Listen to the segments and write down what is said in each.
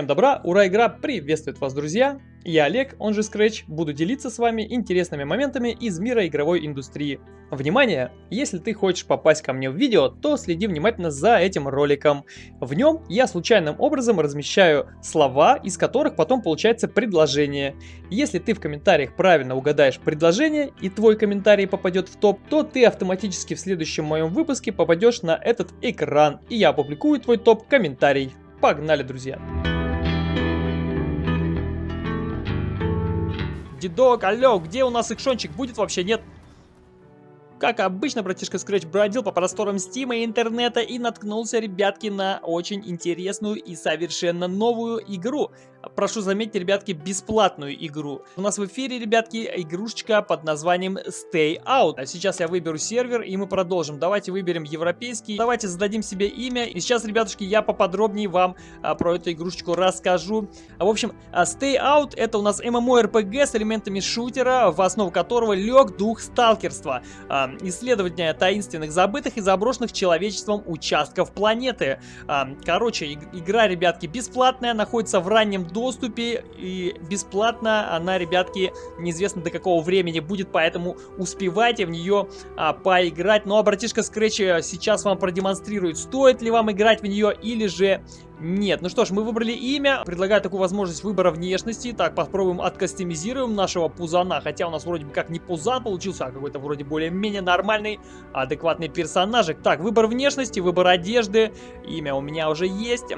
Всем добра, ура, игра приветствует вас, друзья! Я Олег, он же Scratch, буду делиться с вами интересными моментами из мира игровой индустрии. Внимание! Если ты хочешь попасть ко мне в видео, то следи внимательно за этим роликом. В нем я случайным образом размещаю слова, из которых потом получается предложение. Если ты в комментариях правильно угадаешь предложение и твой комментарий попадет в топ, то ты автоматически в следующем моем выпуске попадешь на этот экран, и я опубликую твой топ-комментарий. Погнали, друзья! Дедок, алло, где у нас экшончик? Будет вообще? Нет? Как обычно, братишка Scratch бродил по просторам Стима и интернета и наткнулся, ребятки, на очень интересную и совершенно новую игру. Прошу заметить, ребятки, бесплатную игру. У нас в эфире, ребятки, игрушечка под названием Stay Out. А сейчас я выберу сервер и мы продолжим. Давайте выберем европейский. Давайте зададим себе имя. И сейчас, ребятушки, я поподробнее вам а, про эту игрушечку расскажу. В общем, а, Stay Out это у нас MMORPG с элементами шутера, в основу которого лег дух сталкерства. А, исследования таинственных, забытых и заброшенных человечеством участков планеты. Короче, игра, ребятки, бесплатная, находится в раннем доступе и бесплатно она, ребятки, неизвестно до какого времени будет, поэтому успевайте в нее а, поиграть. Ну а братишка Scratch э, сейчас вам продемонстрирует, стоит ли вам играть в нее или же нет. Ну что ж, мы выбрали имя. Предлагаю такую возможность выбора внешности. Так, попробуем откастомизируем нашего пузана. Хотя у нас вроде бы как не пузан получился, а какой-то вроде более-менее нормальный, адекватный персонажик. Так, выбор внешности, выбор одежды. Имя у меня уже есть.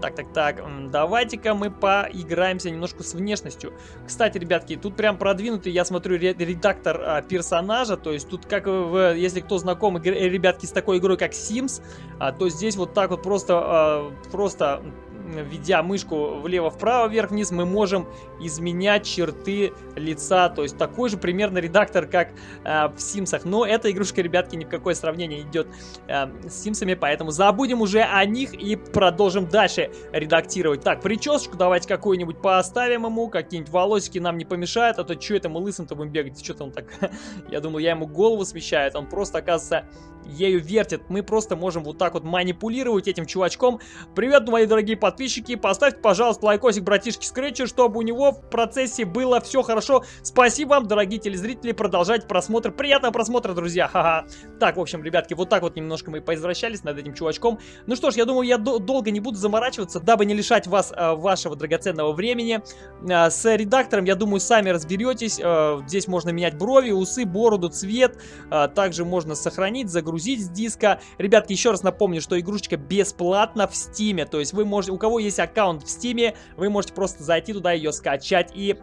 Так, так, так. Давайте-ка мы поиграемся немножко с внешностью. Кстати, ребятки, тут прям продвинутый, я смотрю, редактор а, персонажа. То есть тут, как если кто знаком, ребятки, с такой игрой, как Sims, а, то здесь вот так вот просто, а, просто просто введя мышку влево-вправо, вверх-вниз, мы можем изменять черты лица. То есть такой же примерно редактор, как э, в Симсах. Но эта игрушка, ребятки, ни в какое сравнение идет э, с Симсами, поэтому забудем уже о них и продолжим дальше редактировать. Так, причесочку давайте какую-нибудь поставим ему, какие-нибудь волосики нам не помешают, а то что это мы лысым-то будем бегать, что-то он так... я думал, я ему голову смещаю, он просто, оказывается, ею вертит. Мы просто можем вот так вот манипулировать этим чувачком. Привет, мои дорогие подписчики. Поставьте, пожалуйста, лайкосик братишки Скретчер, чтобы у него в процессе было все хорошо. Спасибо вам, дорогие телезрители. Продолжайте просмотр. Приятного просмотра, друзья. Ха-ха. Так, в общем, ребятки, вот так вот немножко мы поизвращались над этим чувачком. Ну что ж, я думаю, я долго не буду заморачиваться, дабы не лишать вас а, вашего драгоценного времени. А, с редактором, я думаю, сами разберетесь. А, здесь можно менять брови, усы, бороду, цвет. А, также можно сохранить, загрузить с диска. Ребятки, еще раз напомню, что игрушечка бесплатна в стиме. То есть вы можете, у кого есть аккаунт в стиме, вы можете просто зайти туда, ее скачать и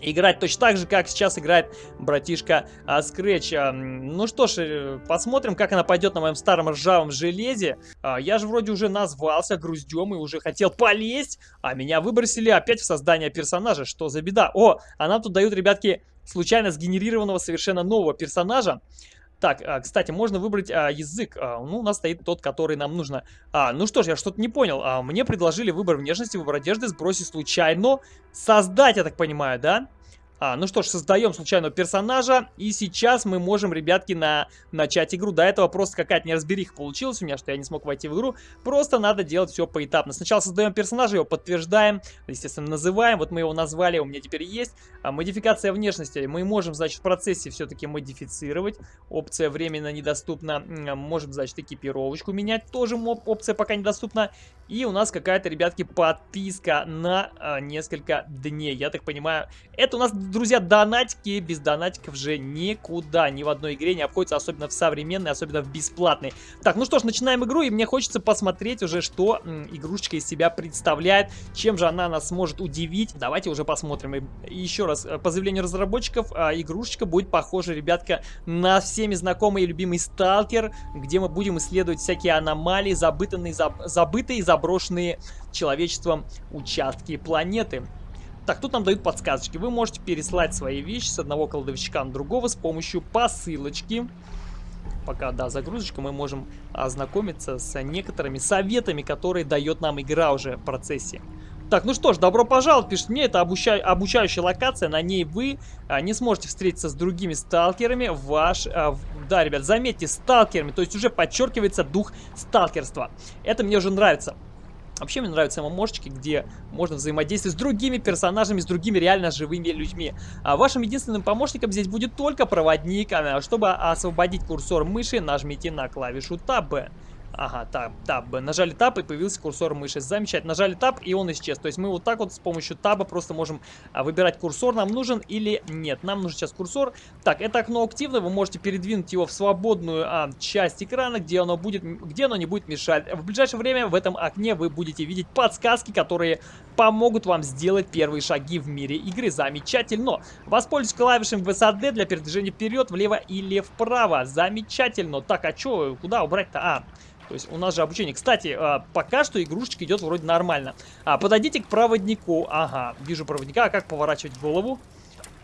играть точно так же, как сейчас играет братишка а, Scratch. А, ну что ж, э, посмотрим, как она пойдет на моем старом ржавом железе. А, я же вроде уже назвался груздем и уже хотел полезть, а меня выбросили опять в создание персонажа. Что за беда? О, а нам тут дают, ребятки, случайно сгенерированного совершенно нового персонажа. Так, а, кстати, можно выбрать а, язык. А, ну, у нас стоит тот, который нам нужно. А, ну что ж, я что-то не понял. Мне предложили выбор внешности, выбор одежды, сбросить случайно. Создать, я так понимаю, да? А, ну что ж, создаем случайного персонажа, и сейчас мы можем, ребятки, на... начать игру. До этого просто какая-то неразбериха получилась у меня, что я не смог войти в игру. Просто надо делать все поэтапно. Сначала создаем персонажа, его подтверждаем, естественно, называем. Вот мы его назвали, у меня теперь есть. А, модификация внешности. Мы можем, значит, в процессе все-таки модифицировать. Опция временно недоступна. Можем, значит, экипировочку менять. Тоже опция пока недоступна. И у нас какая-то, ребятки, подписка на а, несколько дней. Я так понимаю, это у нас друзья, донатики без донатиков же никуда, ни в одной игре не обходится, особенно в современной, особенно в бесплатной. Так, ну что ж, начинаем игру, и мне хочется посмотреть уже, что игрушечка из себя представляет, чем же она нас может удивить. Давайте уже посмотрим. И еще раз, э, по заявлению разработчиков, а, игрушечка будет похожа, ребятка, на всеми знакомый и любимый Сталкер, где мы будем исследовать всякие аномалии, забытые, забытые и заброшенные человечеством участки планеты. Так, тут нам дают подсказочки. Вы можете переслать свои вещи с одного кладовщика на другого с помощью посылочки. Пока, да, загрузочка, мы можем ознакомиться с некоторыми советами, которые дает нам игра уже в процессе. Так, ну что ж, добро пожаловать, пишет мне, это обуча... обучающая локация, на ней вы а, не сможете встретиться с другими сталкерами, ваш... А, да, ребят, заметьте, сталкерами, то есть уже подчеркивается дух сталкерства. Это мне уже нравится. Вообще мне нравятся ММОшечки, где можно взаимодействовать с другими персонажами, с другими реально живыми людьми. А вашим единственным помощником здесь будет только проводник. А чтобы освободить курсор мыши, нажмите на клавишу Tab. Ага, таб, таб. Нажали таб и появился курсор мыши. Замечательно. Нажали таб и он исчез. То есть мы вот так вот с помощью таба просто можем а, выбирать курсор, нам нужен или нет. Нам нужен сейчас курсор. Так, это окно активно. Вы можете передвинуть его в свободную а, часть экрана, где оно, будет, где оно не будет мешать. В ближайшее время в этом окне вы будете видеть подсказки, которые помогут вам сделать первые шаги в мире игры. Замечательно. Воспользуйтесь клавишами VSAD для передвижения вперед, влево или вправо. Замечательно. Так, а что, куда убрать-то? А, то есть у нас же обучение. Кстати, а, пока что игрушечка идет вроде нормально. А, подойдите к проводнику. Ага, вижу проводника. А как поворачивать голову?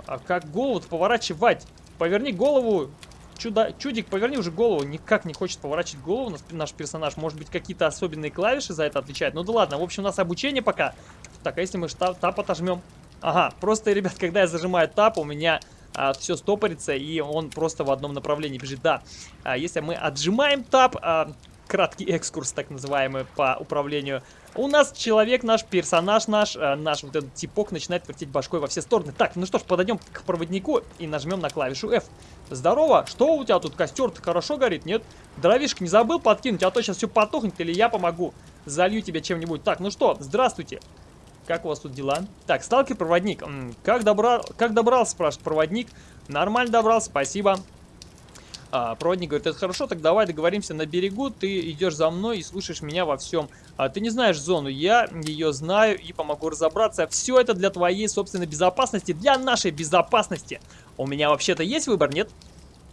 А как голову поворачивать? Поверни голову. Чудо, чудик, поверни уже голову. Никак не хочет поворачивать голову наш, персонаж. Может быть, какие-то особенные клавиши за это отвечают. Ну да ладно. В общем, у нас обучение пока. Так, а если мы тап, тап отожмем? Ага, просто, ребят, когда я зажимаю тап, у меня а, все стопорится, и он просто в одном направлении бежит. Да, а, если мы отжимаем тап, а, краткий экскурс, так называемый, по управлению. У нас человек, наш персонаж наш, э, наш вот этот типок начинает вертеть башкой во все стороны. Так, ну что ж, подойдем к проводнику и нажмем на клавишу F. Здорово, что у тебя тут костер-то хорошо горит, нет? Дровишек не забыл подкинуть, а то сейчас все потухнет, или я помогу. Залью тебя чем-нибудь. Так, ну что, здравствуйте. Как у вас тут дела? Так, сталкер-проводник. Как, добра... как добрался, спрашивает проводник. Нормально добрался, спасибо. А, проводник говорит, это хорошо, так давай договоримся на берегу, ты идешь за мной и слушаешь меня во всем. А, ты не знаешь зону, я ее знаю и помогу разобраться. Все это для твоей собственной безопасности, для нашей безопасности. У меня вообще-то есть выбор, нет?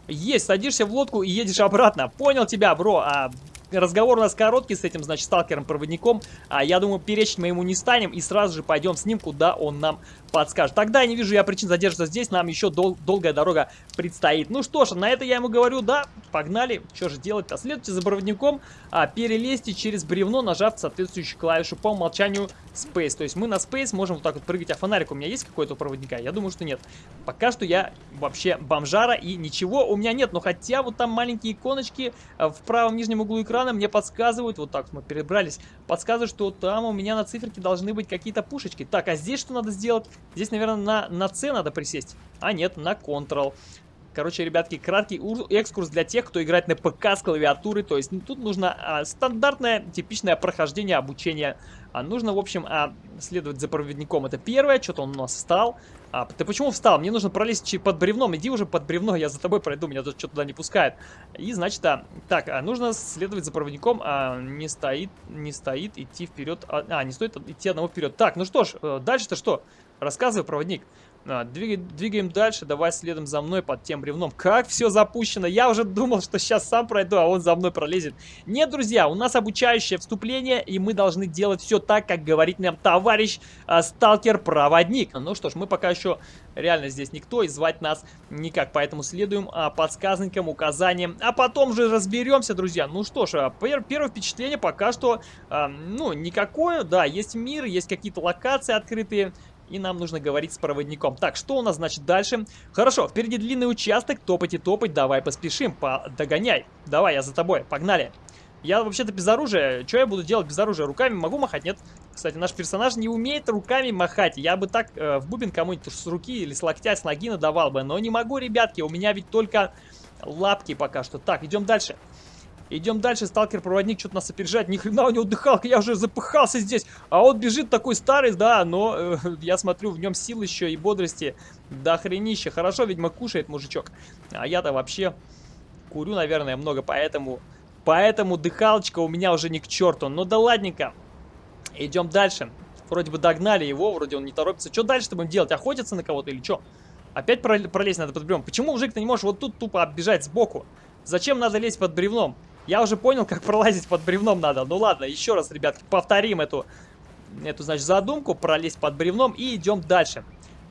Есть, садишься в лодку и едешь обратно. Понял тебя, бро. А разговор у нас короткий с этим, значит, сталкером-проводником. А я думаю, перечить мы ему не станем и сразу же пойдем с ним, куда он нам подскажет. Тогда я не вижу я причин задерживаться здесь, нам еще дол долгая дорога предстоит. Ну что ж, на это я ему говорю, да, погнали. Что же делать-то? Следуйте за проводником, а, перелезьте через бревно, нажав соответствующую клавишу по умолчанию Space. То есть мы на Space можем вот так вот прыгать, а фонарик у меня есть какой-то у проводника? Я думаю, что нет. Пока что я вообще бомжара и ничего у меня нет. Но хотя вот там маленькие иконочки а, в правом нижнем углу экрана мне подсказывают, вот так мы перебрались, подсказывают, что там у меня на циферке должны быть какие-то пушечки. Так, а здесь что надо сделать? Здесь, наверное, на, на C надо присесть. А нет, на Ctrl. Короче, ребятки, краткий экскурс для тех, кто играет на ПК с клавиатуры. То есть ну, тут нужно а, стандартное, типичное прохождение обучения. А нужно, в общем, а, следовать за проводником. Это первое, что-то он у нас встал. А, ты почему встал? Мне нужно пролезть под бревном. Иди уже под бревно, я за тобой пройду, меня тут что-то туда не пускает. И, значит, а, так, а, нужно следовать за проводником. А, не стоит, не стоит, идти вперед. А, а не стоит идти одного вперед. Так, ну что ж, э, дальше-то что? Рассказывай, проводник. А, двигаем, дальше, давай следом за мной под тем бревном. Как все запущено? Я уже думал, что сейчас сам пройду, а он за мной пролезет. Нет, друзья, у нас обучающее вступление, и мы должны делать все так, как говорит нам товарищ а, сталкер-проводник. Ну что ж, мы пока еще реально здесь никто, и звать нас никак, поэтому следуем а, подсказникам, указаниям, а потом же разберемся, друзья. Ну что ж, а, первое впечатление пока что, а, ну, никакое, да, есть мир, есть какие-то локации открытые, и нам нужно говорить с проводником. Так, что у нас значит дальше? Хорошо, впереди длинный участок, топать и топать, давай поспешим, по догоняй. Давай, я за тобой, погнали. Я вообще-то без оружия, что я буду делать без оружия? Руками могу махать? Нет. Кстати, наш персонаж не умеет руками махать. Я бы так э, в бубен кому-нибудь с руки или с локтя, с ноги надавал бы. Но не могу, ребятки, у меня ведь только лапки пока что. Так, идем дальше. Идем дальше, сталкер-проводник что-то нас опережает. Ни хрена у него дыхалка, я уже запыхался здесь. А он бежит такой старый, да, но э, я смотрю, в нем сил еще и бодрости до хренища. Хорошо, видимо, кушает мужичок. А я-то вообще курю, наверное, много, поэтому... Поэтому дыхалочка у меня уже не к черту. Ну да ладненько. Идем дальше. Вроде бы догнали его, вроде он не торопится. Что дальше-то будем делать? Охотиться на кого-то или что? Опять пролезть надо под бревном. Почему, мужик, ты не можешь вот тут тупо оббежать сбоку? Зачем надо лезть под бревном? Я уже понял, как пролазить под бревном надо. Ну ладно, еще раз, ребятки, повторим эту, эту значит, задумку. Пролезть под бревном и идем дальше.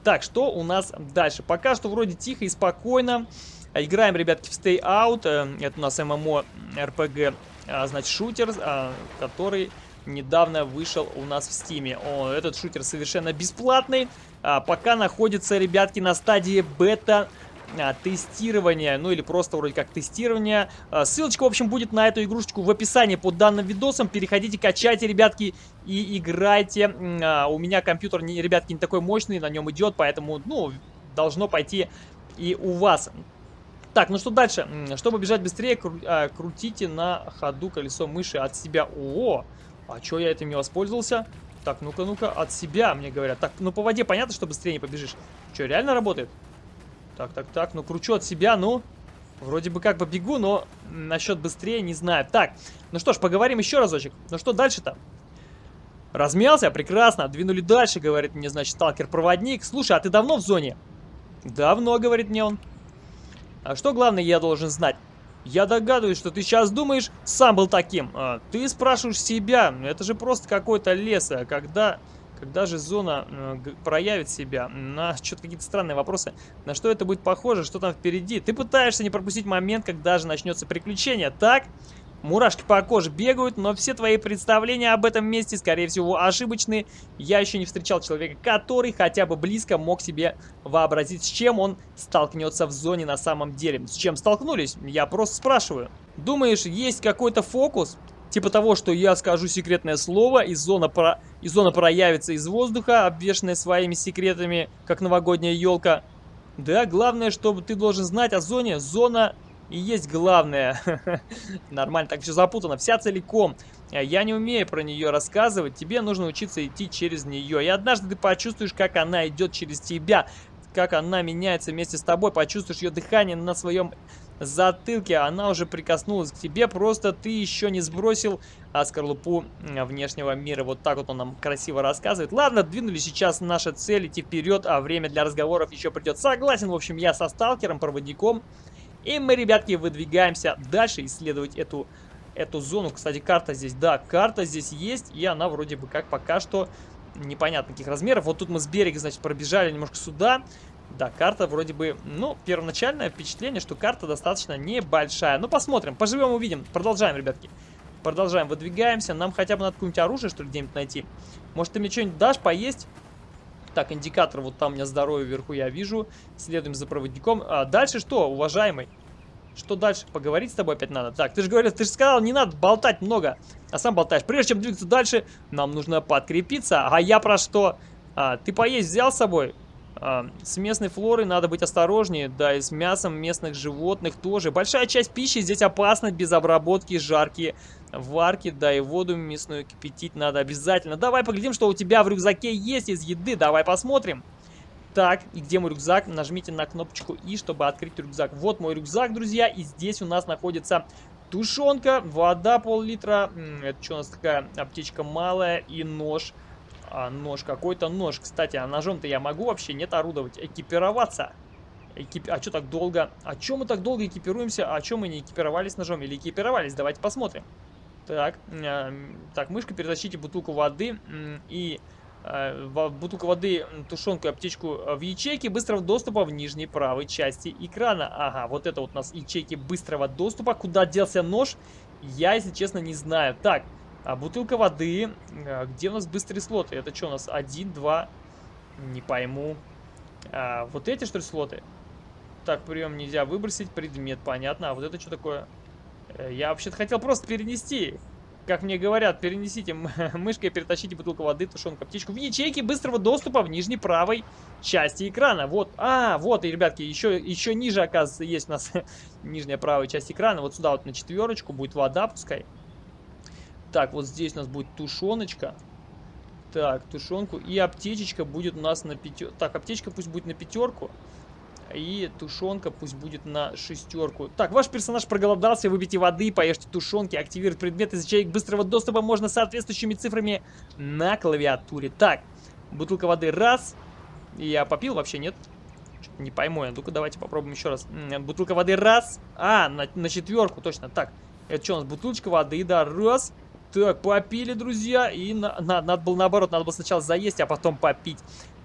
Так, что у нас дальше? Пока что вроде тихо и спокойно. Играем, ребятки, в Stay Out. Э, это у нас ММО RPG, а, значит, шутер, а, который недавно вышел у нас в Стиме. Этот шутер совершенно бесплатный. А, пока находится, ребятки, на стадии бета а, тестирования, ну или просто вроде как тестирования. А, ссылочка, в общем, будет на эту игрушечку в описании под данным видосом. Переходите, качайте, ребятки, и играйте. А, у меня компьютер, ребятки, не такой мощный, на нем идет, поэтому, ну, должно пойти и у вас. Так, ну что дальше? Чтобы бежать быстрее, кру а, крутите на ходу колесо мыши от себя. О, а что я этим не воспользовался? Так, ну-ка, ну-ка, от себя, мне говорят. Так, ну по воде понятно, что быстрее не побежишь. Что, реально работает? Так, так, так, ну кручу от себя, ну... Вроде бы как бы бегу, но насчет быстрее не знаю. Так, ну что ж, поговорим еще разочек. Ну что дальше-то? Размялся? Прекрасно. Двинули дальше, говорит мне, значит, сталкер-проводник. Слушай, а ты давно в зоне? Давно, говорит мне он. А что главное я должен знать? Я догадываюсь, что ты сейчас думаешь, сам был таким. А, ты спрашиваешь себя, это же просто какой-то лес, а когда... Когда же зона проявит себя? На что-то какие-то странные вопросы. На что это будет похоже? Что там впереди? Ты пытаешься не пропустить момент, когда же начнется приключение, так? Мурашки по коже бегают, но все твои представления об этом месте, скорее всего, ошибочны. Я еще не встречал человека, который хотя бы близко мог себе вообразить, с чем он столкнется в зоне на самом деле. С чем столкнулись? Я просто спрашиваю. Думаешь, есть какой-то фокус? Типа того, что я скажу секретное слово, и зона, про... и зона проявится из воздуха, обвешенная своими секретами, как новогодняя елка. Да, главное, чтобы ты должен знать о зоне. Зона и есть главное. Нормально, так все запутано. Вся целиком. Я не умею про нее рассказывать. Тебе нужно учиться идти через нее. И однажды ты почувствуешь, как она идет через тебя. Как она меняется вместе с тобой. Почувствуешь ее дыхание на своем затылке. Она уже прикоснулась к тебе. Просто ты еще не сбросил а скорлупу внешнего мира. Вот так вот он нам красиво рассказывает. Ладно, двинули сейчас наша цель идти вперед, а время для разговоров еще придет. Согласен, в общем, я со сталкером, проводником. И мы, ребятки, выдвигаемся дальше исследовать эту, эту зону. Кстати, карта здесь, да, карта здесь есть, и она вроде бы как пока что непонятно каких размеров. Вот тут мы с берега, значит, пробежали немножко сюда. Да, карта вроде бы, ну, первоначальное впечатление, что карта достаточно небольшая. Ну, посмотрим, поживем, увидим. Продолжаем, ребятки. Продолжаем, выдвигаемся. Нам хотя бы надо какое-нибудь оружие, что ли, где-нибудь найти. Может, ты мне что-нибудь дашь поесть? Так, индикатор вот там у меня здоровье вверху я вижу. Следуем за проводником. А дальше что, уважаемый? Что дальше? Поговорить с тобой опять надо. Так, ты же говорил, ты же сказал, не надо болтать много. А сам болтаешь. Прежде чем двигаться дальше, нам нужно подкрепиться. А я про что? А, ты поесть взял с собой? А, с местной флорой надо быть осторожнее, да, и с мясом местных животных тоже. Большая часть пищи здесь опасна без обработки, жаркие варки, да, и воду мясную кипятить надо обязательно. Давай поглядим, что у тебя в рюкзаке есть из еды, давай посмотрим. Так, и где мой рюкзак? Нажмите на кнопочку И, чтобы открыть рюкзак. Вот мой рюкзак, друзья, и здесь у нас находится тушенка, вода пол-литра, это что у нас такая аптечка малая и нож а, нож, какой-то нож. Кстати, а ножом-то я могу вообще нет орудовать, экипироваться. Экип... А что так долго? А чем мы так долго экипируемся? А чем мы не экипировались ножом? Или экипировались? Давайте посмотрим. Так, э, так, мышка, перетащите бутылку воды и э, бутылку воды, тушенку и аптечку в ячейке быстрого доступа в нижней правой части экрана. Ага, вот это вот у нас ячейки быстрого доступа. Куда делся нож? Я, если честно, не знаю. Так, а бутылка воды. А, где у нас быстрые слоты? Это что у нас? Один, два. Не пойму. А, вот эти, что ли, слоты? Так, прием нельзя выбросить. Предмет, понятно. А вот это что такое? Э, я вообще-то хотел просто перенести. Как мне говорят, перенесите мышкой, перетащите бутылку воды, тушенку, птичку в ячейке быстрого доступа в нижней правой части экрана. Вот, а, вот, и, ребятки, еще, еще ниже, оказывается, есть у нас нижняя правая часть экрана. Вот сюда вот на четверочку будет вода, пускай. Так, вот здесь у нас будет тушеночка. Так, тушенку. И аптечечка будет у нас на пятерку. Так, аптечка пусть будет на пятерку. И тушенка пусть будет на шестерку. Так, ваш персонаж проголодался, выпейте воды, поешьте тушенки, активировать предмет из быстрого доступа можно соответствующими цифрами на клавиатуре. Так, бутылка воды раз. Я попил вообще, нет? Не пойму я. Ну-ка, давайте попробуем еще раз. Бутылка воды раз. А, на, на четверку, точно. Так, это что у нас? Бутылочка воды, да, раз. Так, попили, друзья. И на, на, надо было наоборот, надо было сначала заесть, а потом попить.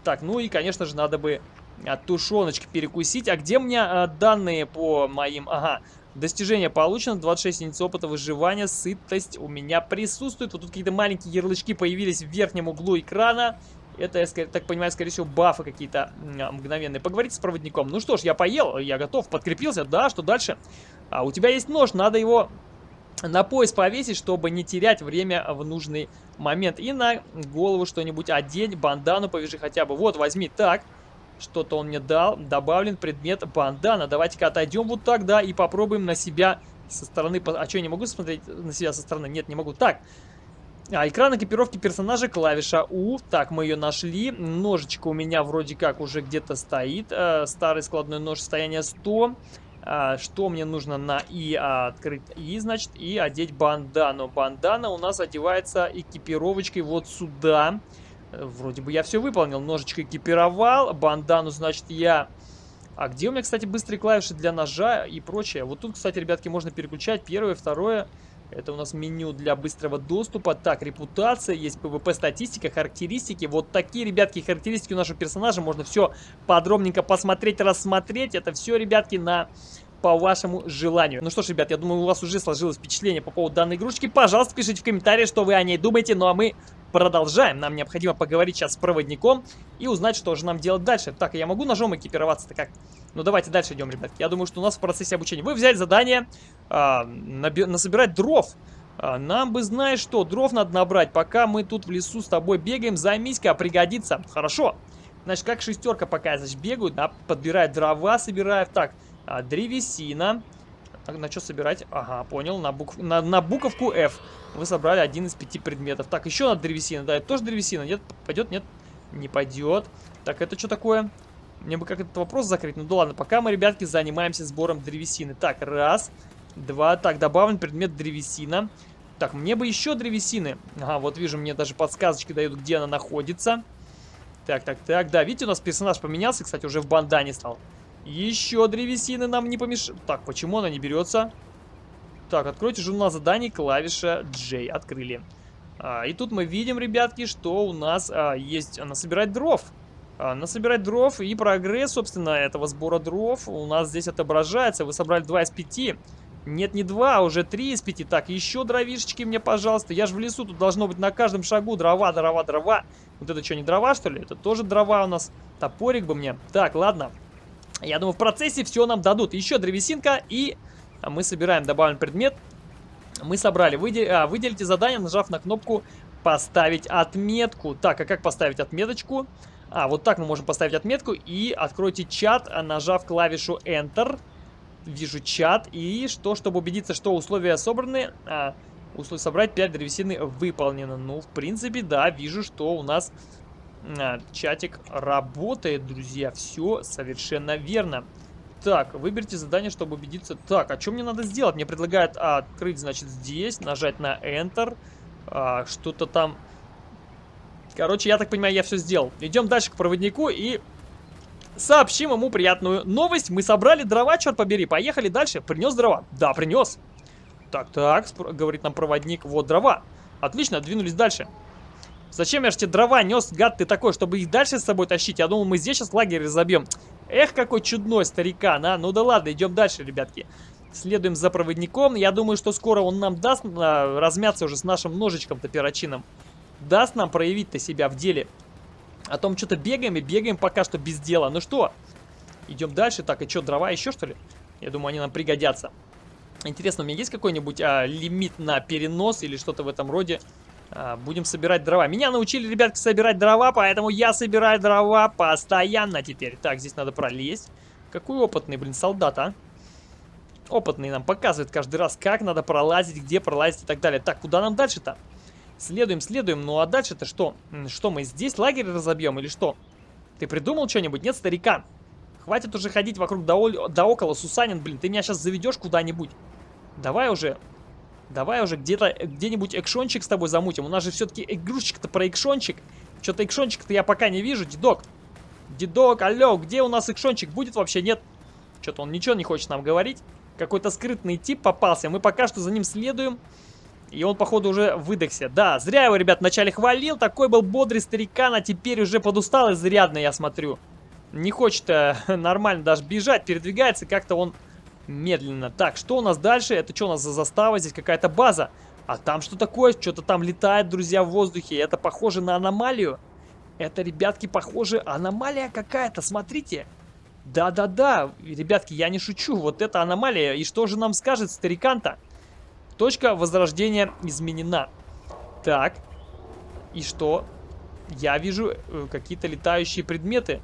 Так, ну и, конечно же, надо бы от тушеночки перекусить. А где у меня а, данные по моим... Ага, достижение получено, 26 единиц опыта выживания, сытость у меня присутствует. Вот тут какие-то маленькие ярлычки появились в верхнем углу экрана. Это, я так понимаю, скорее всего, бафы какие-то мгновенные. Поговорите с проводником. Ну что ж, я поел, я готов, подкрепился. Да, что дальше? А у тебя есть нож, надо его на пояс повесить, чтобы не терять время в нужный момент. И на голову что-нибудь одень, бандану повяжи хотя бы. Вот, возьми. Так, что-то он мне дал. Добавлен предмет бандана. Давайте-ка отойдем вот так, да, и попробуем на себя со стороны... А что, я не могу смотреть на себя со стороны? Нет, не могу. Так, а, экран экипировки персонажа, клавиша У. Так, мы ее нашли. Ножичка у меня вроде как уже где-то стоит. Э, старый складной нож, состояние 100. А, что мне нужно на И а, открыть И, значит, и одеть бандану. Бандана у нас одевается экипировочкой вот сюда. Вроде бы я все выполнил. Ножичка экипировал. Бандану, значит, я... А где у меня, кстати, быстрые клавиши для ножа и прочее? Вот тут, кстати, ребятки, можно переключать первое, второе. Это у нас меню для быстрого доступа. Так, репутация, есть PvP статистика, характеристики. Вот такие, ребятки, характеристики у нашего персонажа. Можно все подробненько посмотреть, рассмотреть. Это все, ребятки, на по вашему желанию. Ну что ж, ребят, я думаю, у вас уже сложилось впечатление по поводу данной игрушки. Пожалуйста, пишите в комментариях, что вы о ней думаете. Ну а мы продолжаем. Нам необходимо поговорить сейчас с проводником и узнать, что же нам делать дальше. Так, я могу ножом экипироваться-то как? Ну давайте дальше идем, ребят. Я думаю, что у нас в процессе обучения. Вы взяли задание а, насобирать дров. А, нам бы, знаешь что, дров надо набрать, пока мы тут в лесу с тобой бегаем. Займись-ка, пригодится. Хорошо. Значит, как шестерка пока, значит, бегают, да, подбирают дрова, собирают. Так, а, древесина. На что собирать? Ага, понял. На, букв... на, на буковку F. Вы собрали один из пяти предметов. Так, еще надо древесина. Да, это тоже древесина. Нет, пойдет? Нет, не пойдет. Так, это что такое? Мне бы как этот вопрос закрыть. Ну да ладно, пока мы, ребятки, занимаемся сбором древесины. Так, раз, два. Так, добавлен предмет древесина. Так, мне бы еще древесины. Ага, вот вижу, мне даже подсказочки дают, где она находится. Так, так, так. Да, видите, у нас персонаж поменялся, кстати, уже в бандане стал. Еще древесины нам не помешают. Так, почему она не берется? Так, откройте журнал заданий, клавиша J. Открыли. А, и тут мы видим, ребятки, что у нас а, есть насобирать дров. А, насобирать дров и прогресс, собственно, этого сбора дров у нас здесь отображается. Вы собрали 2 из 5. Нет, не 2, а уже 3 из 5. Так, еще дровишечки мне, пожалуйста. Я же в лесу, тут должно быть на каждом шагу дрова, дрова, дрова. Вот это что, не дрова, что ли? Это тоже дрова у нас. Топорик бы мне. Так, ладно. Я думаю, в процессе все нам дадут. Еще древесинка и мы собираем добавлен предмет. Мы собрали. Выдел... А, выделите задание, нажав на кнопку «Поставить отметку». Так, а как поставить отметочку? А, вот так мы можем поставить отметку. И откройте чат, нажав клавишу Enter. Вижу чат. И что, чтобы убедиться, что условия собраны... А, условия собрать 5 древесины выполнено. Ну, в принципе, да, вижу, что у нас а, чатик работает, друзья. Все совершенно верно. Так, выберите задание, чтобы убедиться. Так, а что мне надо сделать? Мне предлагают открыть, значит, здесь, нажать на Enter. А, Что-то там... Короче, я так понимаю, я все сделал. Идем дальше к проводнику и сообщим ему приятную новость. Мы собрали дрова, черт побери. Поехали дальше. Принес дрова? Да, принес. Так, так, говорит нам проводник. Вот дрова. Отлично, двинулись дальше. Зачем я же тебе дрова нес, гад ты такой, чтобы их дальше с собой тащить? Я думал, мы здесь сейчас лагерь разобьем. Эх, какой чудной старикан, а. Ну да ладно, идем дальше, ребятки. Следуем за проводником. Я думаю, что скоро он нам даст а, размяться уже с нашим ножичком-то перочинным. Даст нам проявить-то себя в деле. А то мы что-то бегаем и бегаем пока что без дела. Ну что, идем дальше. Так, и что, дрова еще что ли? Я думаю, они нам пригодятся. Интересно, у меня есть какой-нибудь а, лимит на перенос или что-то в этом роде? А, будем собирать дрова. Меня научили, ребятки, собирать дрова, поэтому я собираю дрова постоянно теперь. Так, здесь надо пролезть. Какой опытный, блин, солдат, а? Опытный нам показывает каждый раз, как надо пролазить, где пролазить и так далее. Так, куда нам дальше-то? Следуем, следуем. Ну а дальше-то что? Что, мы здесь лагерь разобьем или что? Ты придумал что-нибудь? Нет, старикан? Хватит уже ходить вокруг да, да около, Сусанин, блин. Ты меня сейчас заведешь куда-нибудь. Давай уже Давай уже где-то, где-нибудь экшончик с тобой замутим. У нас же все-таки игрушечка-то про экшончик. Что-то экшончик-то я пока не вижу, дедок. Дедок, алло, где у нас экшончик? Будет вообще? Нет. Что-то он ничего не хочет нам говорить. Какой-то скрытный тип попался. Мы пока что за ним следуем. И он, походу, уже выдохся. Да, зря его, ребят, вначале хвалил. Такой был бодрый старикан, а теперь уже подустал изрядно, я смотрю. Не хочет э, нормально даже бежать, передвигается. Как-то он медленно. Так, что у нас дальше? Это что у нас за застава? Здесь какая-то база. А там что такое? Что-то там летает, друзья, в воздухе. Это похоже на аномалию. Это, ребятки, похоже, аномалия какая-то, смотрите. Да-да-да, ребятки, я не шучу, вот это аномалия. И что же нам скажет старикан-то? Точка возрождения изменена. Так, и что? Я вижу э, какие-то летающие предметы.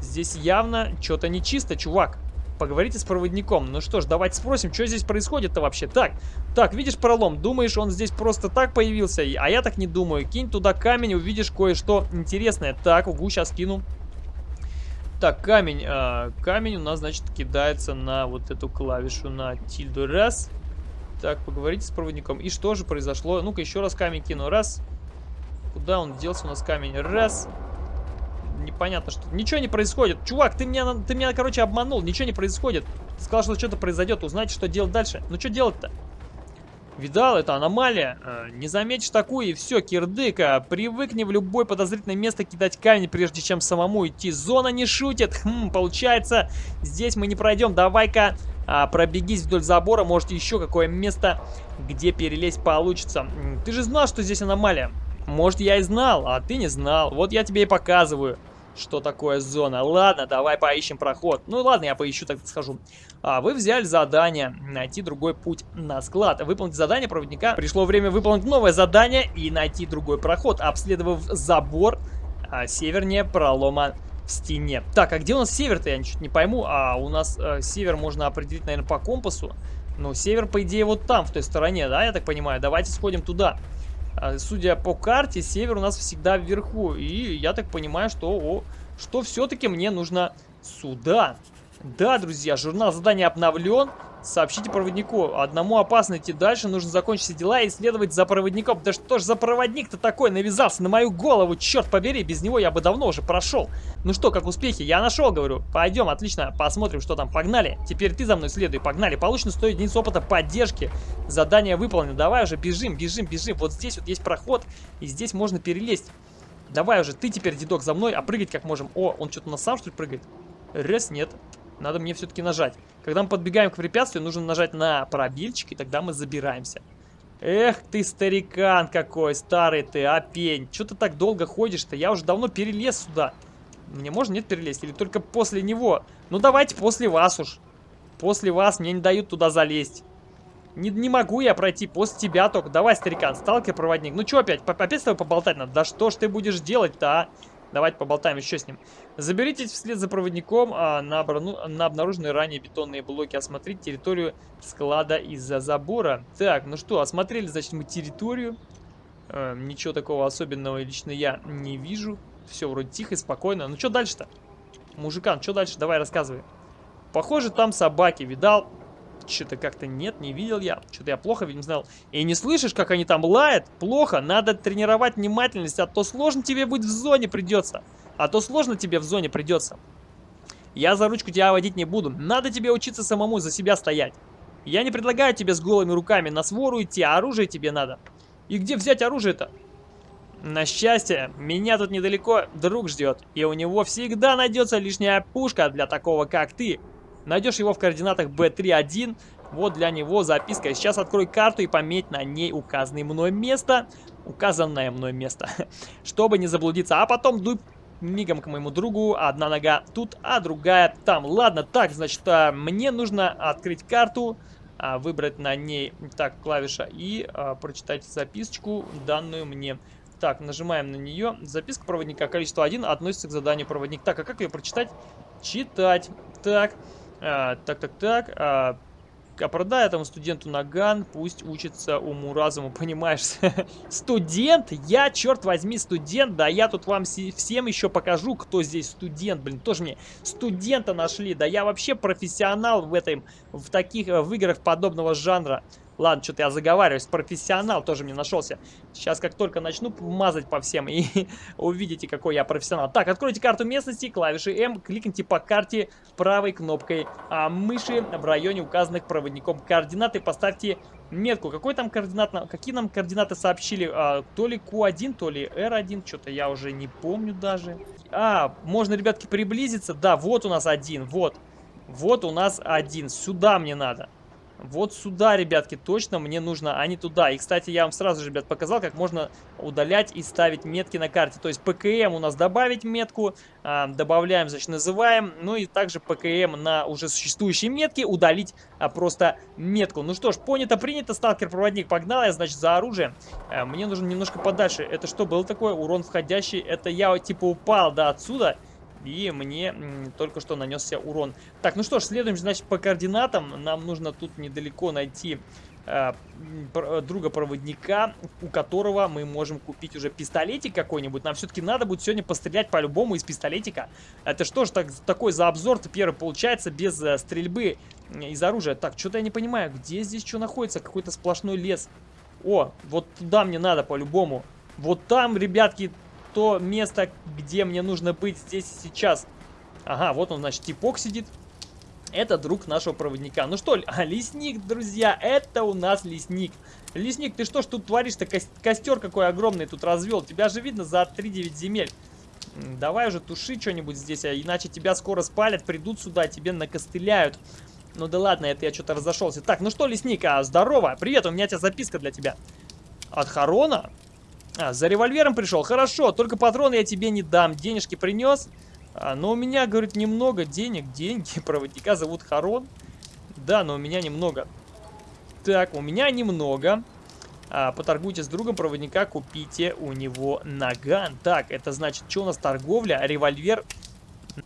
Здесь явно что-то нечисто, чувак. Поговорите с проводником. Ну что ж, давайте спросим, что здесь происходит-то вообще. Так, так, видишь пролом? Думаешь, он здесь просто так появился? А я так не думаю. Кинь туда камень, увидишь кое-что интересное. Так, угу, сейчас кину. Так, камень. А, камень у нас, значит, кидается на вот эту клавишу, на тильду. Раз. Так, поговорите с проводником. И что же произошло? Ну-ка, еще раз камень кину. Раз. Куда он делся у нас камень? Раз непонятно что. Ничего не происходит. Чувак, ты меня, ты меня, короче, обманул. Ничего не происходит. Сказал, что что-то произойдет. Узнать, что делать дальше. Ну, что делать-то? Видал, это аномалия. Э, не заметишь такую, и все, кирдыка. Привыкни в любое подозрительное место кидать камень, прежде чем самому идти. Зона не шутит. Хм, получается, здесь мы не пройдем. Давай-ка а, пробегись вдоль забора. Может, еще какое место, где перелезть получится. Ты же знал, что здесь аномалия. Может, я и знал, а ты не знал. Вот я тебе и показываю что такое зона. Ладно, давай поищем проход. Ну ладно, я поищу, так скажу. А, вы взяли задание найти другой путь на склад. Выполнить задание проводника. Пришло время выполнить новое задание и найти другой проход, обследовав забор а, севернее пролома в стене. Так, а где у нас север-то? Я ничего не пойму. А у нас э, север можно определить, наверное, по компасу. Ну, север, по идее, вот там, в той стороне, да, я так понимаю. Давайте сходим туда. Судя по карте, север у нас всегда вверху. И я так понимаю, что, что все-таки мне нужно сюда. Да, друзья, журнал заданий обновлен. Сообщите проводнику. Одному опасно идти дальше, нужно закончить дела и следовать за проводником. Да что ж за проводник-то такой навязался на мою голову? Черт побери, без него я бы давно уже прошел. Ну что, как успехи? Я нашел, говорю. Пойдем, отлично, посмотрим, что там. Погнали. Теперь ты за мной следуй, погнали. Получено 100 единиц опыта поддержки. Задание выполнено. Давай уже бежим, бежим, бежим. Вот здесь вот есть проход, и здесь можно перелезть. Давай уже, ты теперь, дедок, за мной, а прыгать как можем. О, он что-то на сам, что ли, прыгает? Раз, нет. Надо мне все-таки нажать. Когда мы подбегаем к препятствию, нужно нажать на пробильчик, и тогда мы забираемся. Эх ты, старикан какой, старый ты, опень. Что ты так долго ходишь-то? Я уже давно перелез сюда. Мне можно, нет, перелезть? Или только после него? Ну, давайте после вас уж. После вас мне не дают туда залезть. Не, не могу я пройти после тебя только. Давай, старикан, сталкер-проводник. Ну, что опять? Опять с тобой поболтать надо? Да что ж ты будешь делать-то, а? Давайте поболтаем еще с ним. Заберитесь вслед за проводником а, на, обрану, на обнаруженные ранее бетонные блоки. Осмотрите территорию склада из-за забора. Так, ну что, осмотрели, значит, мы территорию. Э, ничего такого особенного лично я не вижу. Все вроде тихо и спокойно. Ну что дальше-то? Мужикан, что дальше? Давай рассказывай. Похоже, там собаки. Видал? Что-то как-то нет, не видел я. Что-то я плохо не знал. И не слышишь, как они там лают? Плохо. Надо тренировать внимательность, а то сложно тебе будет в зоне придется. А то сложно тебе в зоне придется. Я за ручку тебя водить не буду. Надо тебе учиться самому за себя стоять. Я не предлагаю тебе с голыми руками на свору идти, а оружие тебе надо. И где взять оружие-то? На счастье, меня тут недалеко друг ждет, и у него всегда найдется лишняя пушка для такого, как ты. Найдешь его в координатах B31. Вот для него записка. Сейчас открой карту и пометь на ней указанное мной место. Указанное мной место. Чтобы не заблудиться. А потом дуй мигом к моему другу. Одна нога тут, а другая там. Ладно, так, значит, а, мне нужно открыть карту. А, выбрать на ней так клавиша и а, прочитать записочку, данную мне. Так, нажимаем на нее. Записка проводника количество 1 относится к заданию проводник. Так, а как ее прочитать? Читать. Так. А, так, так, так. А, а продай этому студенту наган, пусть учится уму-разуму, понимаешь? студент? Я, черт возьми, студент? Да я тут вам всем еще покажу, кто здесь студент, блин. Тоже мне студента нашли. Да я вообще профессионал в этом, в таких, в играх подобного жанра. Ладно, что-то я заговариваюсь. Профессионал тоже мне нашелся. Сейчас как только начну мазать по всем, и увидите, какой я профессионал. Так, откройте карту местности, клавиши М, кликните по карте правой кнопкой а мыши в районе указанных проводником координат и поставьте метку. Какой там координат? Какие нам координаты сообщили? А, то ли Q1, то ли R1, что-то я уже не помню даже. А, можно, ребятки, приблизиться? Да, вот у нас один, вот. Вот у нас один. Сюда мне надо. Вот сюда, ребятки, точно мне нужно, а не туда. И, кстати, я вам сразу же, ребят, показал, как можно удалять и ставить метки на карте. То есть ПКМ у нас добавить метку, а, добавляем, значит, называем. Ну и также ПКМ на уже существующие метки удалить а, просто метку. Ну что ж, понято, принято, сталкер-проводник погнал, я, значит, за оружием. А, мне нужно немножко подальше. Это что было такое? Урон входящий. Это я, типа, упал, да, отсюда. И мне только что нанесся урон. Так, ну что ж, следуем, значит, по координатам. Нам нужно тут недалеко найти э, друга-проводника, у которого мы можем купить уже пистолетик какой-нибудь. Нам все-таки надо будет сегодня пострелять по-любому из пистолетика. Это что ж так, такой за обзор-то первый получается без э, стрельбы из оружия? Так, что-то я не понимаю, где здесь что находится? Какой-то сплошной лес. О, вот туда мне надо по-любому. Вот там, ребятки, то место, где мне нужно быть здесь и сейчас. Ага, вот он, значит, типок сидит. Это друг нашего проводника. Ну что, а, лесник, друзья, это у нас лесник. Лесник, ты что ж тут творишь-то? Костер какой огромный тут развел. Тебя же видно за 3-9 земель. Давай уже туши что-нибудь здесь, а иначе тебя скоро спалят, придут сюда, тебе накостыляют. Ну да ладно, это я что-то разошелся. Так, ну что, лесник, а, здорово. Привет, у меня тебя записка для тебя. От Харона? А, за револьвером пришел? Хорошо, только патроны я тебе не дам. Денежки принес? А, но у меня, говорит, немного денег. Деньги проводника зовут Харон. Да, но у меня немного. Так, у меня немного. А, поторгуйте с другом проводника, купите у него наган. Так, это значит, что у нас торговля? Револьвер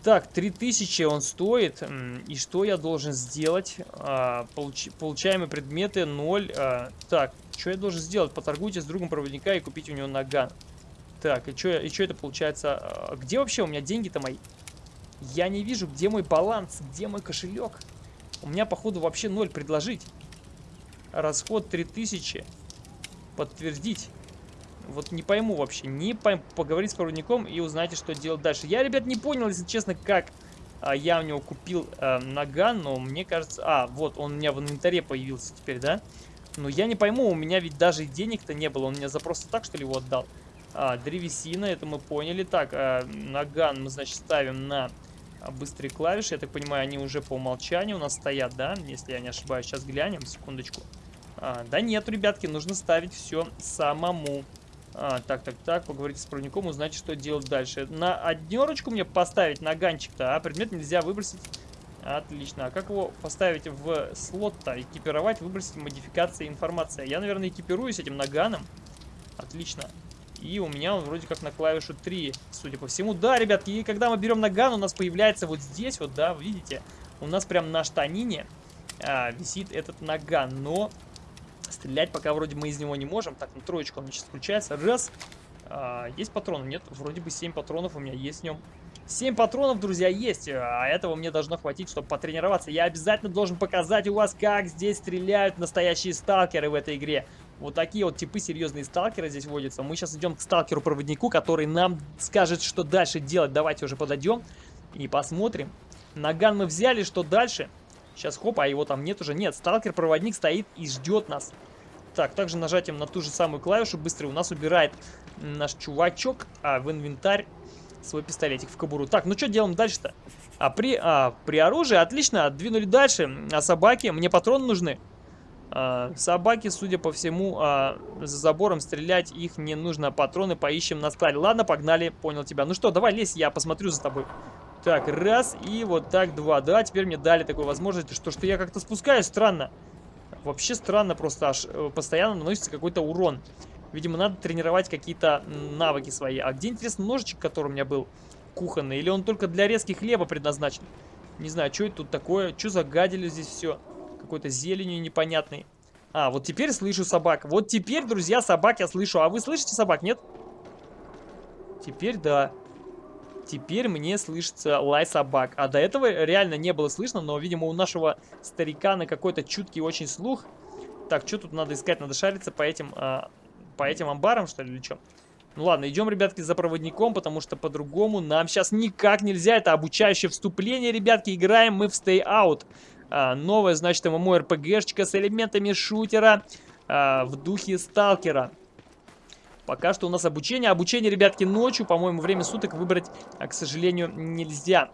так, 3000 он стоит. И что я должен сделать? А, получ получаемые предметы 0. А, так, что я должен сделать? Поторгуйте с другом проводника и купить у него наган. Так, и что и что это получается? А, где вообще у меня деньги-то мои? Я не вижу, где мой баланс, где мой кошелек. У меня, походу, вообще 0 предложить. Расход 3000. Подтвердить. Вот не пойму вообще. Не пойму. Поговорить с проводником и узнаете, что делать дальше. Я, ребят, не понял, если честно, как а, я у него купил а, наган, но мне кажется... А, вот, он у меня в инвентаре появился теперь, да? Но я не пойму, у меня ведь даже денег-то не было. Он мне за просто так, что ли, его отдал? А, древесина, это мы поняли. Так, а, наган мы, значит, ставим на быстрые клавиши. Я так понимаю, они уже по умолчанию у нас стоят, да? Если я не ошибаюсь. Сейчас глянем, секундочку. А, да нет, ребятки, нужно ставить все самому. А, так, так, так, поговорите с проводником, узнать, что делать дальше. На однерочку мне поставить наганчик-то, а предмет нельзя выбросить. Отлично. А как его поставить в слот-то? Экипировать, выбросить модификация информация. Я, наверное, экипируюсь этим наганом. Отлично. И у меня он вроде как на клавишу 3, судя по всему. Да, ребятки, и когда мы берем наган, у нас появляется вот здесь вот, да, видите? У нас прям на штанине а, висит этот наган. Но Стрелять пока вроде мы из него не можем. Так, ну троечка у меня сейчас включается. Раз. А, есть патроны? Нет, вроде бы 7 патронов у меня есть в нем. 7 патронов, друзья, есть. А этого мне должно хватить, чтобы потренироваться. Я обязательно должен показать у вас, как здесь стреляют настоящие сталкеры в этой игре. Вот такие вот типы серьезные сталкеры здесь водятся. Мы сейчас идем к сталкеру-проводнику, который нам скажет, что дальше делать. Давайте уже подойдем и посмотрим. Наган мы взяли, что дальше? Сейчас, хоп, а его там нет уже. Нет, сталкер-проводник стоит и ждет нас. Так, также нажатием на ту же самую клавишу быстро у нас убирает наш чувачок а, в инвентарь свой пистолетик в кобуру. Так, ну что делаем дальше-то? А при, а, при оружии, отлично, двинули дальше. А собаки, мне патроны нужны. А, собаки, судя по всему, а, за забором стрелять их не нужно. Патроны поищем на складе. Ладно, погнали, понял тебя. Ну что, давай лезь, я посмотрю за тобой. Так, раз, и вот так два. Да, теперь мне дали такую возможность, что, что я как-то спускаюсь, странно. Вообще странно, просто аж э, постоянно наносится какой-то урон. Видимо, надо тренировать какие-то навыки свои. А где, интересно, ножичек, который у меня был кухонный? Или он только для резки хлеба предназначен? Не знаю, что это тут такое? Что загадили здесь все? Какой-то зеленью непонятный. А, вот теперь слышу собак. Вот теперь, друзья, собак я слышу. А вы слышите собак, нет? Теперь да. Теперь мне слышится лай собак. А до этого реально не было слышно, но, видимо, у нашего старика на какой-то чуткий очень слух. Так, что тут надо искать? Надо шариться по этим, а, по этим амбарам, что ли, или что? Ну ладно, идем, ребятки, за проводником, потому что по-другому нам сейчас никак нельзя. Это обучающее вступление, ребятки. Играем мы в Stay Out. А, новая, значит, ММО-РПГшечка с элементами шутера а, в духе сталкера. Пока что у нас обучение. Обучение, ребятки, ночью. По-моему, время суток выбрать, а, к сожалению, нельзя.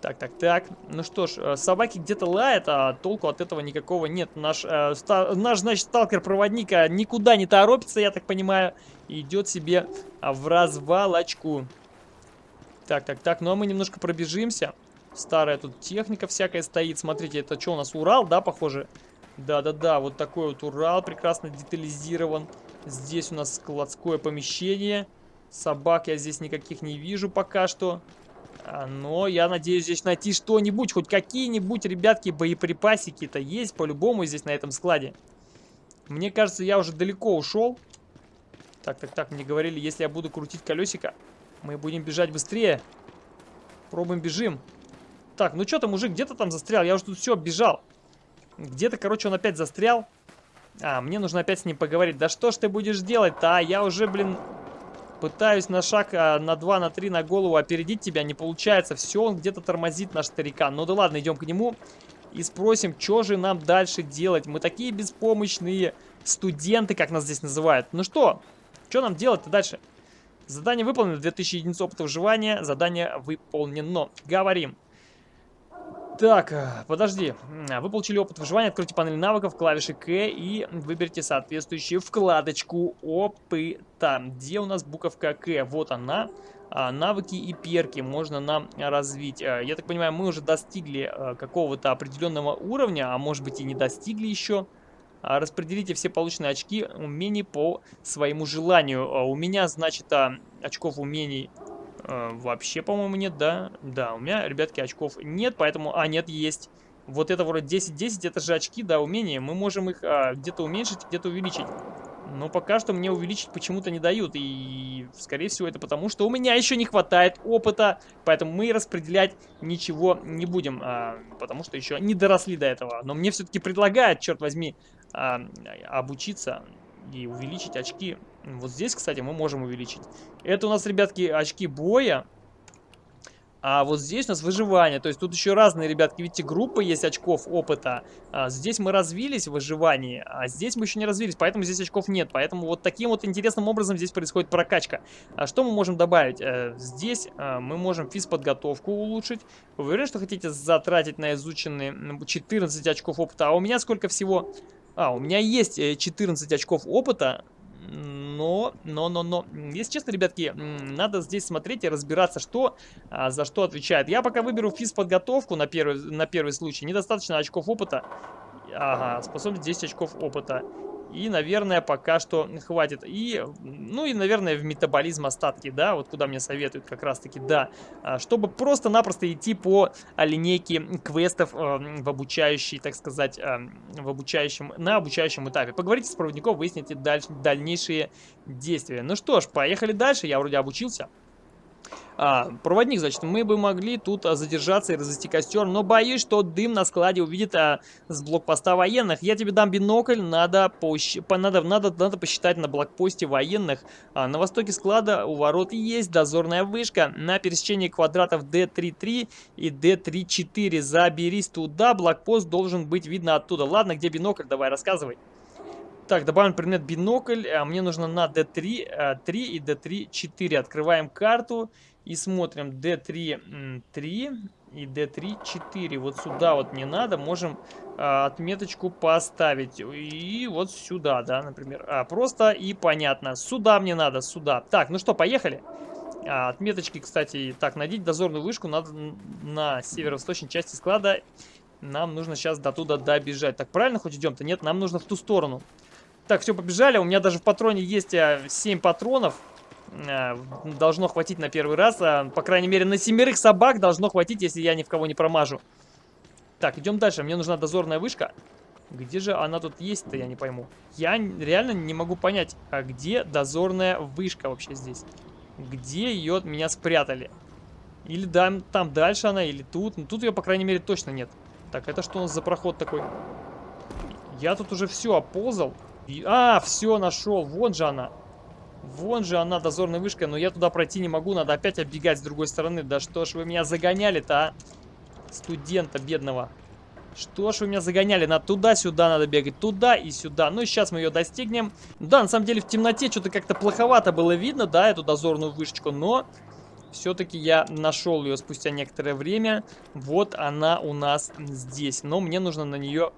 Так, так, так. Ну что ж, э, собаки где-то лают, а толку от этого никакого нет. Наш, э, ста наш значит, сталкер-проводник а, никуда не торопится, я так понимаю. идет себе а, в развалочку. Так, так, так. Ну а мы немножко пробежимся. Старая тут техника всякая стоит. Смотрите, это что у нас, Урал, да, похоже? Да-да-да, вот такой вот Урал прекрасно детализирован. Здесь у нас складское помещение. Собак я здесь никаких не вижу пока что. А, но я надеюсь здесь найти что-нибудь, хоть какие-нибудь, ребятки, боеприпасики-то есть по-любому здесь на этом складе. Мне кажется, я уже далеко ушел. Так, так, так, мне говорили, если я буду крутить колесико, мы будем бежать быстрее. Пробуем, бежим. Так, ну что-то, мужик, где-то там застрял. Я уже тут все бежал. Где-то, короче, он опять застрял. А, мне нужно опять с ним поговорить. Да что ж ты будешь делать-то, а? Я уже, блин, Пытаюсь на шаг, а, на 2, на 3, на голову опередить тебя. Не получается. Все, он где-то тормозит наш старикан. Ну да ладно, идем к нему и спросим, что же нам дальше делать. Мы такие беспомощные студенты, как нас здесь называют. Ну что, что нам делать-то дальше? Задание выполнено, 2000 единиц опыта выживания. Задание выполнено. Говорим. Так, э, подожди. Вы получили опыт выживания. Откройте панель навыков, клавиши К и выберите соответствующую вкладочку опыта. Где у нас буковка К? Вот она. А, навыки и перки можно нам развить. Э, я так понимаю, мы уже достигли э, какого-то определенного уровня, а может быть и не достигли еще. А, распределите все полученные очки умений по своему желанию. У меня, значит, а, очков умений Э, вообще, по-моему, нет, да? Да, у меня, ребятки, очков нет, поэтому... А, нет, есть. Вот это вроде 10-10, это же очки, да, умения. Мы можем их а, где-то уменьшить, где-то увеличить. Но пока что мне увеличить почему-то не дают. И, скорее всего, это потому, что у меня еще не хватает опыта. Поэтому мы распределять ничего не будем. А, потому что еще не доросли до этого. Но мне все-таки предлагают, черт возьми, а, обучиться и увеличить очки. Вот здесь, кстати, мы можем увеличить. Это у нас, ребятки, очки боя. А вот здесь у нас выживание. То есть тут еще разные, ребятки, видите, группы есть очков опыта. А здесь мы развились в выживании, а здесь мы еще не развились, поэтому здесь очков нет. Поэтому вот таким вот интересным образом здесь происходит прокачка. А что мы можем добавить? Э, здесь э, мы можем физподготовку улучшить. Вы уверены, что хотите затратить на изученные 14 очков опыта? А у меня сколько всего? А, у меня есть 14 э, очков опыта, но, но, но, но, если честно, ребятки, надо здесь смотреть и разбираться, что а, за что отвечает. Я пока выберу физподготовку на первый, на первый случай. Недостаточно очков опыта. Ага, способность 10 очков опыта. И, наверное, пока что хватит. И, ну и, наверное, в метаболизм остатки, да, вот куда мне советуют как раз-таки, да. А, чтобы просто-напросто идти по а, линейке квестов а, в обучающей, так сказать, в обучающем, на обучающем этапе. Поговорите с проводником, выясните даль дальнейшие действия. Ну что ж, поехали дальше. Я вроде обучился. А, проводник, значит, мы бы могли тут а, задержаться и развести костер, но боюсь, что дым на складе увидит а, с блокпоста военных. Я тебе дам бинокль, надо, пощ... надо, надо, надо посчитать на блокпосте военных. А, на востоке склада у ворот есть дозорная вышка на пересечении квадратов D33 и D34. Заберись туда, блокпост должен быть видно оттуда. Ладно, где бинокль, давай рассказывай. Так, добавим предмет бинокль. А мне нужно на D3, 3 и D3, 4. Открываем карту. И смотрим D3 3 и D3 4. Вот сюда вот не надо. Можем а, отметочку поставить. И вот сюда, да, например. А, просто и понятно. Сюда мне надо, сюда. Так, ну что, поехали. А, отметочки, кстати, так, найдите дозорную вышку надо на северо-восточной части склада. Нам нужно сейчас до туда добежать. Так, правильно хоть идем-то? Нет, нам нужно в ту сторону. Так, все, побежали. У меня даже в патроне есть 7 патронов. Э, должно хватить на первый раз. А, по крайней мере, на семерых собак должно хватить, если я ни в кого не промажу. Так, идем дальше. Мне нужна дозорная вышка. Где же она тут есть-то, я не пойму. Я реально не могу понять, а где дозорная вышка вообще здесь? Где ее от меня спрятали? Или там, там дальше она, или тут. Ну, тут ее, по крайней мере, точно нет. Так, это что у нас за проход такой? Я тут уже все оползал. А, все, нашел. Вон же она. Вон же она, дозорная вышка, но я туда пройти не могу, надо опять оббегать с другой стороны. Да что ж вы меня загоняли-то, а? Студента бедного. Что ж вы меня загоняли? Надо туда-сюда надо бегать, туда и сюда. Ну, сейчас мы ее достигнем. Да, на самом деле в темноте что-то как-то плоховато было видно, да, эту дозорную вышечку, но Все-таки я нашел ее спустя некоторое время. Вот она у нас здесь. Но мне нужно на нее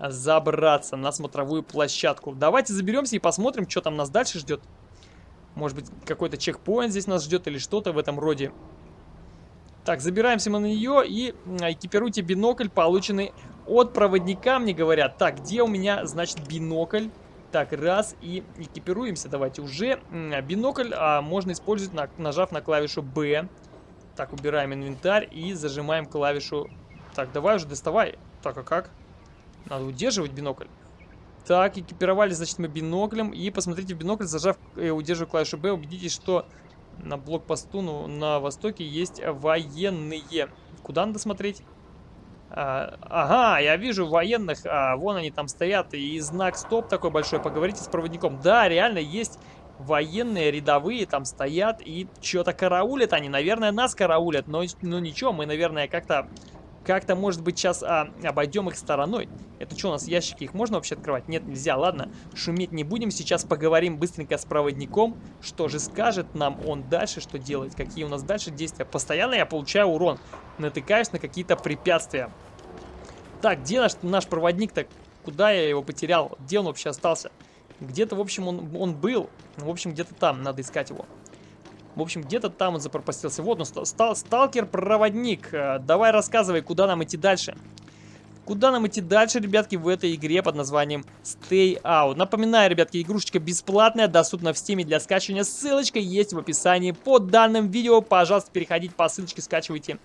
забраться, на смотровую площадку. Давайте заберемся и посмотрим, что там нас дальше ждет. Может быть, какой-то чекпоинт здесь нас ждет или что-то в этом роде. Так, забираемся мы на нее и экипируйте бинокль, полученный от проводника, мне говорят. Так, где у меня, значит, бинокль? Так, раз, и экипируемся давайте уже. Бинокль а, можно использовать, на, нажав на клавишу B. Так, убираем инвентарь и зажимаем клавишу... Так, давай уже доставай. Так, а как? Надо удерживать бинокль. Так, экипировали, значит, мы биноклем. И посмотрите в бинокль, зажав и э, удерживая клавишу B, убедитесь, что на блокпосту ну, на востоке есть военные. Куда надо смотреть? А, ага, я вижу военных, а, вон они там стоят, и знак стоп такой большой, поговорите с проводником. Да, реально есть военные рядовые там стоят и что-то караулят они. Наверное, нас караулят, но, но ничего, мы, наверное, как-то как-то, может быть, сейчас а, обойдем их стороной. Это что, у нас ящики, их можно вообще открывать? Нет, нельзя, ладно. Шуметь не будем, сейчас поговорим быстренько с проводником. Что же скажет нам он дальше, что делать? Какие у нас дальше действия? Постоянно я получаю урон. Натыкаюсь на какие-то препятствия. Так, где наш, наш проводник-то? Куда я его потерял? Где он вообще остался? Где-то, в общем, он, он был. В общем, где-то там надо искать его. В общем, где-то там он запропастился. Вот он, стал, сталкер-проводник. Э, давай рассказывай, куда нам идти дальше. Куда нам идти дальше, ребятки, в этой игре под названием Stay Out. Напоминаю, ребятки, игрушечка бесплатная, доступна в Steam для скачивания. Ссылочка есть в описании под данным видео. Пожалуйста, переходите по ссылочке, скачивайте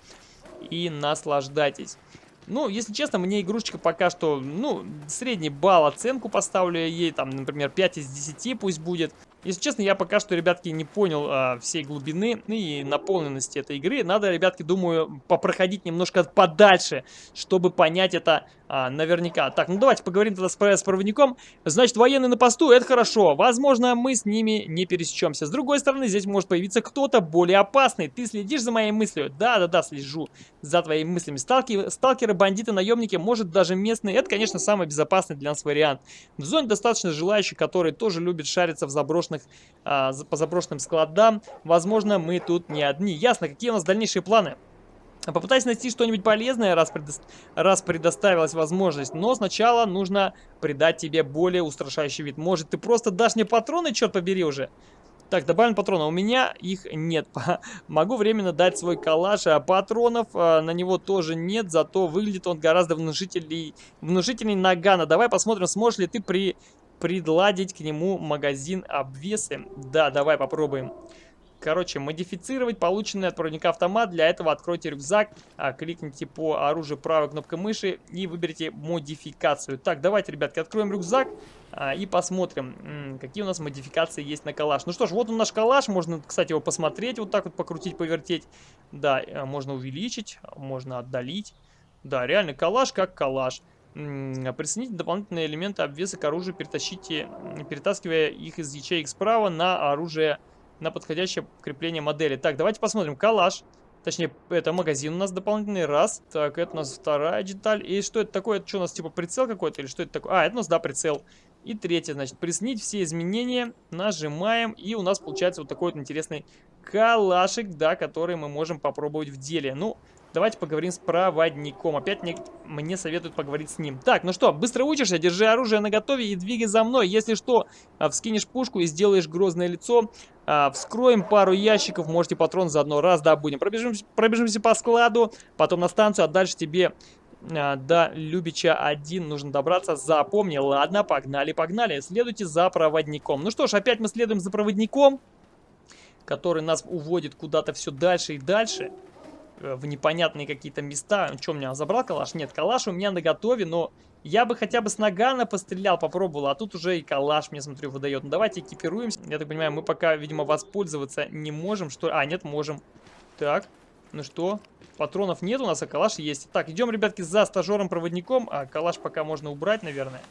и наслаждайтесь. Ну, если честно, мне игрушечка пока что, ну, средний балл оценку поставлю ей, там, например, 5 из 10 пусть будет. Если честно, я пока что, ребятки, не понял а, всей глубины и наполненности этой игры. Надо, ребятки, думаю, попроходить немножко подальше, чтобы понять это а, наверняка. Так, ну давайте поговорим тогда с, с проводником. Значит, военные на посту, это хорошо. Возможно, мы с ними не пересечемся. С другой стороны, здесь может появиться кто-то более опасный. Ты следишь за моей мыслью? Да-да-да, слежу за твоими мыслями. Сталки, сталкеры, бандиты, наемники, может даже местные. Это, конечно, самый безопасный для нас вариант. В зоне достаточно желающих, которые тоже любят шариться в заброшенных, а, по заброшенным складам. Возможно, мы тут не одни. Ясно, какие у нас дальнейшие планы? Попытайся найти что-нибудь полезное, раз, предо... раз предоставилась возможность. Но сначала нужно придать тебе более устрашающий вид. Может, ты просто дашь мне патроны, черт побери уже? Так, добавим патроны. У меня их нет. Могу временно дать свой калаш, а патронов а, на него тоже нет. Зато выглядит он гораздо внушительней, внушительней нагана. Давай посмотрим, сможешь ли ты при... предладить к нему магазин обвесы. Да, давай попробуем. Короче, модифицировать полученный от проводника автомат. Для этого откройте рюкзак, а, кликните по оружию правой кнопкой мыши и выберите модификацию. Так, давайте, ребятки, откроем рюкзак а, и посмотрим, какие у нас модификации есть на калаш. Ну что ж, вот он наш калаш. Можно, кстати, его посмотреть, вот так вот покрутить, повертеть. Да, э, можно увеличить, можно отдалить. Да, реально калаш как калаш. Присоедините дополнительные элементы обвеса к оружию, перетащите, перетаскивая их из ячеек справа на оружие на подходящее крепление модели. Так, давайте посмотрим. Калаш. Точнее, это магазин у нас дополнительный. Раз. Так, это у нас вторая деталь. И что это такое? Это что у нас, типа, прицел какой-то? Или что это такое? А, это у нас, да, прицел. И третье, значит, приснить все изменения. Нажимаем. И у нас получается вот такой вот интересный калашик, да, который мы можем попробовать в деле. Ну, Давайте поговорим с проводником. Опять мне, мне советуют поговорить с ним. Так, ну что, быстро учишься, держи оружие наготове и двигай за мной. Если что, а, вскинешь пушку и сделаешь грозное лицо. А, вскроем пару ящиков, можете патрон заодно раз добудем. Пробежимся, пробежимся по складу, потом на станцию, а дальше тебе а, до Любича 1 нужно добраться. Запомни. Ладно, погнали, погнали. Следуйте за проводником. Ну что ж, опять мы следуем за проводником, который нас уводит куда-то все дальше и дальше. Э, в непонятные какие-то места. Что, у меня забрал калаш? Нет, калаш у меня на готове, но я бы хотя бы с нагана пострелял, попробовал, а тут уже и калаш, мне смотрю, выдает. Ну давайте экипируемся. Я так понимаю, мы пока, видимо, воспользоваться не можем, что А, нет, можем. Так, ну что, патронов нет у нас, а калаш есть. Так, идем, ребятки, за стажером-проводником. А калаш пока можно убрать, наверное.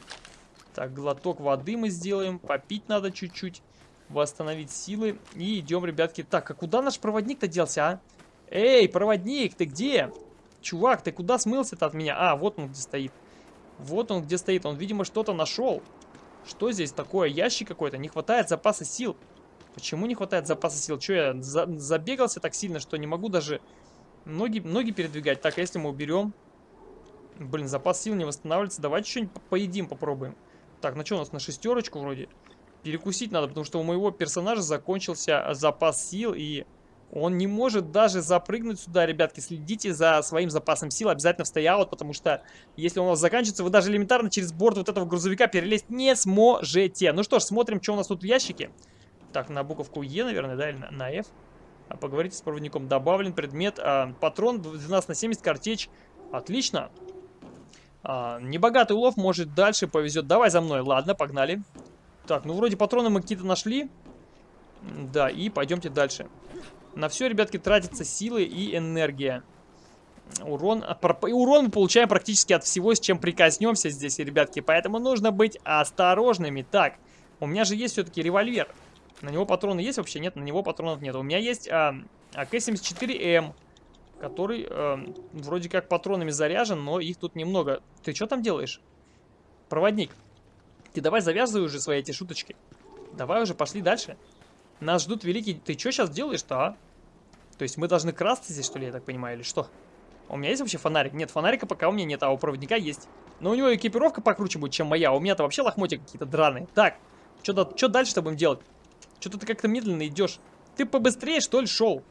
Так, глоток воды мы сделаем. Попить надо чуть-чуть. Восстановить силы. И идем, ребятки. Так, а куда наш проводник-то делся, а? Эй, проводник, ты где? Чувак, ты куда смылся-то от меня? А, вот он где стоит. Вот он где стоит. Он, видимо, что-то нашел. Что здесь такое? Ящик какой-то? Не хватает запаса сил. Почему не хватает запаса сил? Че, я за забегался так сильно, что не могу даже ноги, ноги передвигать? Так, а если мы уберем... Блин, запас сил не восстанавливается. Давайте что-нибудь поедим, попробуем. Так, ну что у нас на шестерочку вроде? Перекусить надо, потому что у моего персонажа закончился запас сил, и он не может даже запрыгнуть сюда, ребятки. Следите за своим запасом сил, обязательно в стояут, потому что если он у вас заканчивается, вы даже элементарно через борт вот этого грузовика перелезть не сможете. Ну что ж, смотрим, что у нас тут в ящике. Так, на буковку Е, наверное, да, или на, на F. А поговорите с проводником. Добавлен предмет. А, патрон 12 на 70, картечь. Отлично. А, небогатый улов, может дальше повезет. Давай за мной. Ладно, погнали. Так, ну вроде патроны мы какие-то нашли. Да, и пойдемте дальше. На все, ребятки, тратятся силы и энергия. Урон, урон мы получаем практически от всего, с чем прикоснемся здесь, ребятки. Поэтому нужно быть осторожными. Так, у меня же есть все-таки револьвер. На него патроны есть вообще? Нет, на него патронов нет. У меня есть а, АК-74М, который а, вроде как патронами заряжен, но их тут немного. Ты что там делаешь? Проводник. Ты давай завязывай уже свои эти шуточки. Давай уже, пошли дальше. Нас ждут великие... Ты что сейчас делаешь-то, а? То есть мы должны красться здесь, что ли, я так понимаю, или что? У меня есть вообще фонарик? Нет, фонарика пока у меня нет, а у проводника есть. Но у него экипировка покруче будет, чем моя. У меня-то вообще лохмотья какие-то драные. Так, что дальше-то будем делать? Что-то ты как-то медленно идешь. Ты побыстрее, что ли, шел?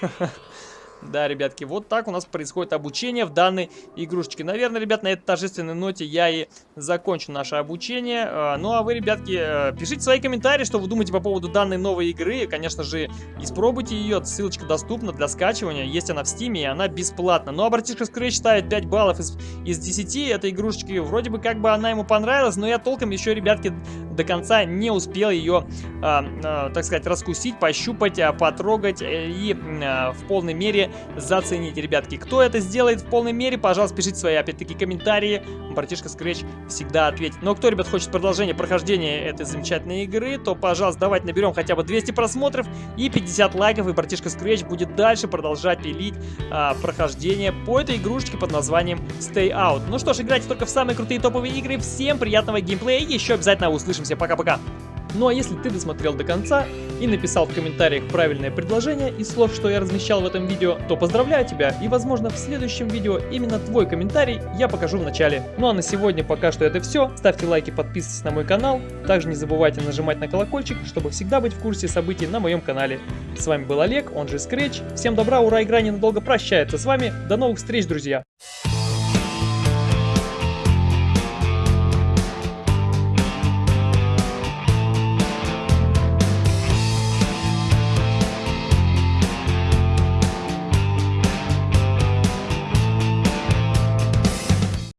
Да, ребятки, вот так у нас происходит обучение в данной игрушечке. Наверное, ребят, на этой торжественной ноте я и закончу наше обучение. А, ну, а вы, ребятки, э, пишите свои комментарии, что вы думаете по поводу данной новой игры. Конечно же, испробуйте ее, ссылочка доступна для скачивания. Есть она в стиме, и она бесплатна. Ну, а братишка Scratch ставит 5 баллов из, из 10 этой игрушечки. Вроде бы как бы она ему понравилась, но я толком еще, ребятки, до конца не успел ее, а, а, так сказать, раскусить, пощупать, а, потрогать э, и в полной мере зацените, ребятки. Кто это сделает в полной мере, пожалуйста, пишите свои, опять-таки, комментарии. Братишка Scratch всегда ответит. Но кто, ребят, хочет продолжение прохождения этой замечательной игры, то, пожалуйста, давайте наберем хотя бы 200 просмотров и 50 лайков, и братишка Scratch будет дальше продолжать пилить а, прохождение по этой игрушечке под названием Stay Out. Ну что ж, играйте только в самые крутые топовые игры. Всем приятного геймплея еще обязательно услышимся. Пока-пока. Ну а если ты досмотрел до конца и написал в комментариях правильное предложение из слов, что я размещал в этом видео, то поздравляю тебя и возможно в следующем видео именно твой комментарий я покажу в начале. Ну а на сегодня пока что это все. Ставьте лайки, подписывайтесь на мой канал. Также не забывайте нажимать на колокольчик, чтобы всегда быть в курсе событий на моем канале. С вами был Олег, он же Scratch. Всем добра, ура, игра ненадолго прощается с вами. До новых встреч, друзья!